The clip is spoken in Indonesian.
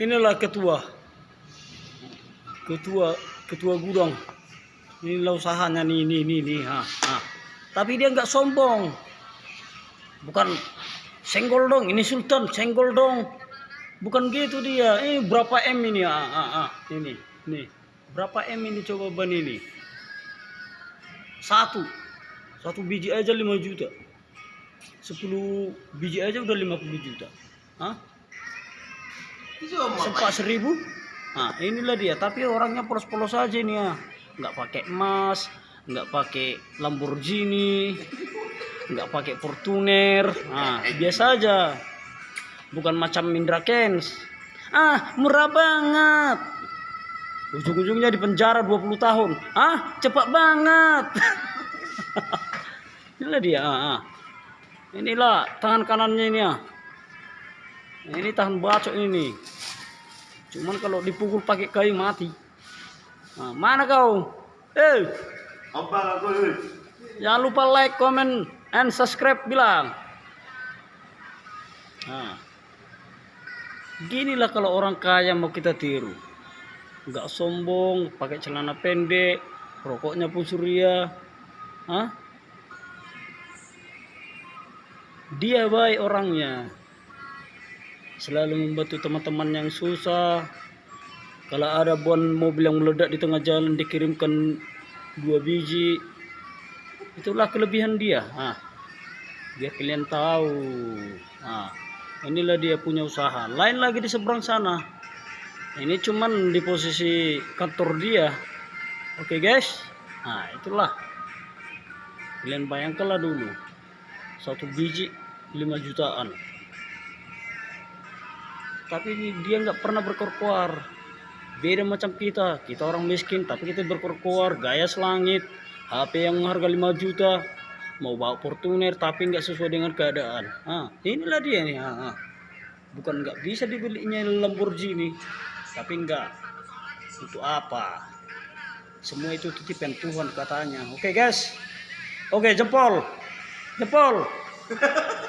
inilah ketua. Ketua ketua gudang. Inilah usahanya nih nih nih nih ha, ha. tapi dia nggak sombong. Bukan senggol dong. Ini sultan senggol dong. Bukan gitu dia. Ini berapa m ini? Ah, ah, ah. ini nih berapa m ini coba ban ini? Satu. Satu biji aja 5 juta. 10 biji aja udah 50 juta. Hah? Sempat seribu. Nah inilah dia. Tapi orangnya polos-polos aja nih ya. Nggak pakai emas nggak pakai Lamborghini nggak pakai Fortuner. Nah biasa aja. Bukan macam Mindra Kens ah murah banget. Ujung-ujungnya di penjara 20 tahun. Ah cepat banget. Inilah dia ah, ah. inilah tangan kanannya ini ya ini tahan bacok ini cuman kalau dipukul pakai kayu mati. Nah, mana kau? Eh Apa aku jangan lupa like comment and subscribe bilang. Nah ginilah kalau orang kaya mau kita tiru. Nggak sombong pakai celana pendek rokoknya pun surya Hah? dia baik orangnya selalu membantu teman-teman yang susah. Kalau ada bon mobil yang meledak di tengah jalan dikirimkan dua biji. Itulah kelebihan dia. Ah biar kalian tahu. Ah inilah dia punya usaha. Lain lagi di seberang sana. Ini cuman di posisi kantor dia. Oke guys? Nah itulah. Kalian bayangkanlah dulu. Satu biji 5 jutaan tapi dia nggak pernah berkoar-koar. Beda macam kita. Kita orang miskin tapi kita berkoar-koar. Gaya selangit. HP yang harga 5 juta. Mau bawa Fortuner tapi nggak sesuai dengan keadaan. Ah inilah dia nih ah, ah. bukan nggak bisa dibelinya Lamborghini. Tapi nggak. Untuk apa? Semua itu titipan Tuhan katanya. Oke guys. Oke jempol. Jempol